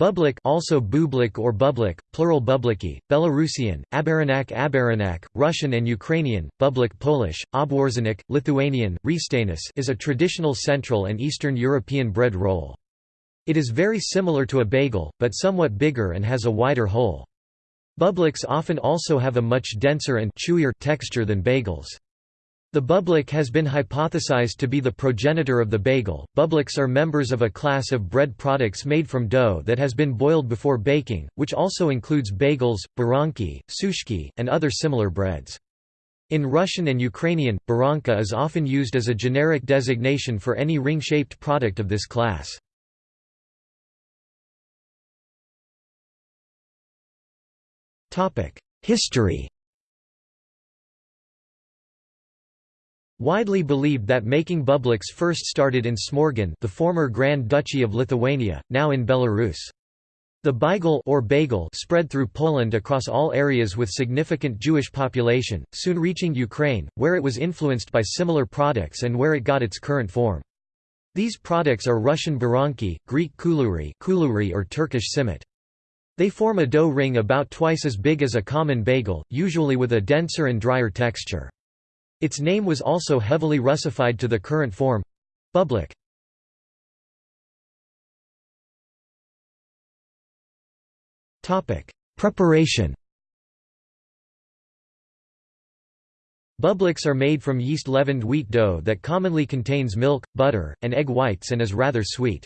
Bublik also bublik or bublik, plural bubliki, Belarusian, Abaranak Abaranak, Russian and Ukrainian, bublik Polish, Obwarzanek, Lithuanian, Riestainis is a traditional Central and Eastern European bread roll. It is very similar to a bagel, but somewhat bigger and has a wider hole. Bubliks often also have a much denser and chewier texture than bagels. The bublik has been hypothesized to be the progenitor of the bagel. Bubliks are members of a class of bread products made from dough that has been boiled before baking, which also includes bagels, baranki, sushki, and other similar breads. In Russian and Ukrainian, baranka is often used as a generic designation for any ring-shaped product of this class. History Widely believed that making bubliks first started in Smorgon the former Grand Duchy of Lithuania, now in Belarus. The baigel or bagel spread through Poland across all areas with significant Jewish population, soon reaching Ukraine, where it was influenced by similar products and where it got its current form. These products are Russian baranki, Greek kuluri, kuluri or Turkish simit. They form a dough ring about twice as big as a common bagel, usually with a denser and drier texture. Its name was also heavily Russified to the current form Bublik. Preparation Bubliks are made from yeast-leavened wheat dough that commonly contains milk, butter, and egg whites and is rather sweet.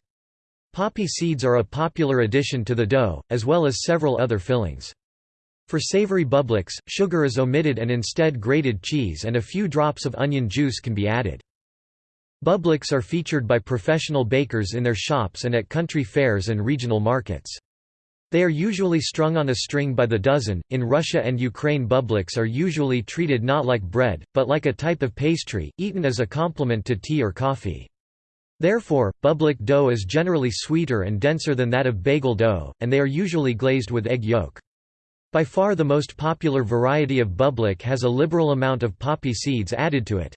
Poppy seeds are a popular addition to the dough, as well as several other fillings. For savory bubliks, sugar is omitted and instead grated cheese and a few drops of onion juice can be added. Bubliks are featured by professional bakers in their shops and at country fairs and regional markets. They are usually strung on a string by the dozen. In Russia and Ukraine, bubliks are usually treated not like bread, but like a type of pastry, eaten as a complement to tea or coffee. Therefore, bublik dough is generally sweeter and denser than that of bagel dough, and they are usually glazed with egg yolk. By far the most popular variety of bublik has a liberal amount of poppy seeds added to it.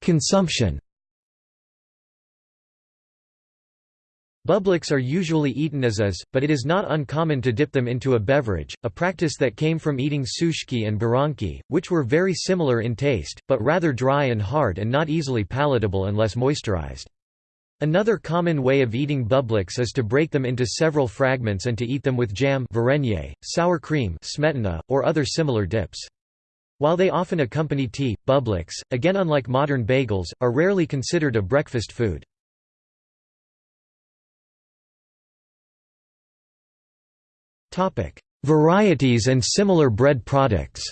Consumption Bubliks are usually eaten as is, but it is not uncommon to dip them into a beverage, a practice that came from eating sushki and baranki, which were very similar in taste, but rather dry and hard and not easily palatable unless moisturized. Another common way of eating bubliks is to break them into several fragments and to eat them with jam sour cream smetana, or other similar dips. While they often accompany tea, bubliks, again unlike modern bagels, are rarely considered a breakfast food. Varieties and similar bread products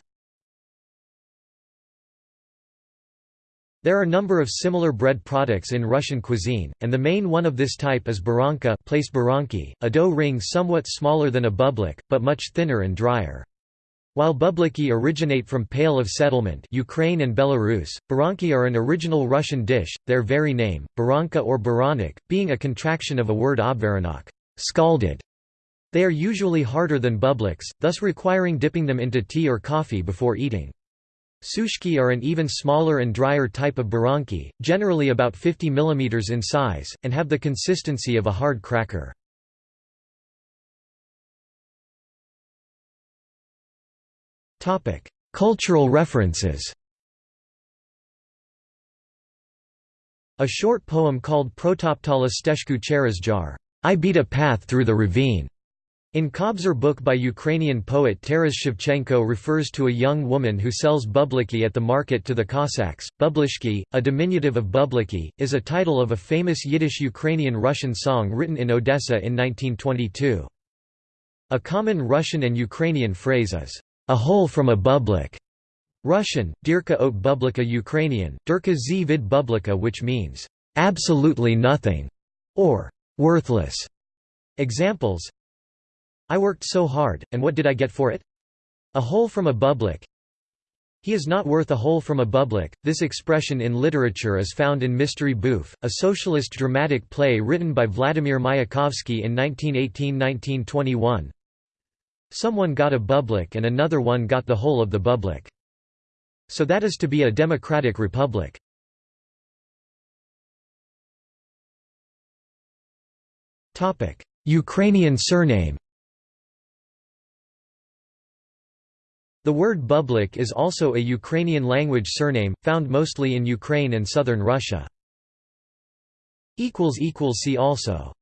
There are a number of similar bread products in Russian cuisine, and the main one of this type is baranka place baranki, a dough ring somewhat smaller than a bublik, but much thinner and drier. While bubliki originate from Pale of Settlement Ukraine and Belarus, baranki are an original Russian dish, their very name, baranka or baranik, being a contraction of a word obvaranok scalded". They are usually harder than bubliks, thus requiring dipping them into tea or coffee before eating. Sushki are an even smaller and drier type of baranki, generally about 50 mm in size, and have the consistency of a hard cracker. Cultural references A short poem called Protoptala Steshku Jar, I beat a path through the ravine, in Kobzar book by Ukrainian poet Taras Shevchenko refers to a young woman who sells bubliki at the market to the Cossacks. Bublichki, a diminutive of bubliki, is a title of a famous Yiddish-Ukrainian-Russian song written in Odessa in 1922. A common Russian and Ukrainian phrase is, a hole from a bublik. Russian, Dirka ot bublika Ukrainian, Dirka z vid bublika which means, absolutely nothing, or worthless. Examples I worked so hard, and what did I get for it? A hole from a bublik. He is not worth a hole from a bublik. This expression in literature is found in Mystery Bouffe, a socialist dramatic play written by Vladimir Mayakovsky in 1918–1921. Someone got a bublik and another one got the hole of the bublik. So that is to be a democratic republic. Ukrainian surname The word Bublik is also a Ukrainian language surname, found mostly in Ukraine and southern Russia. See also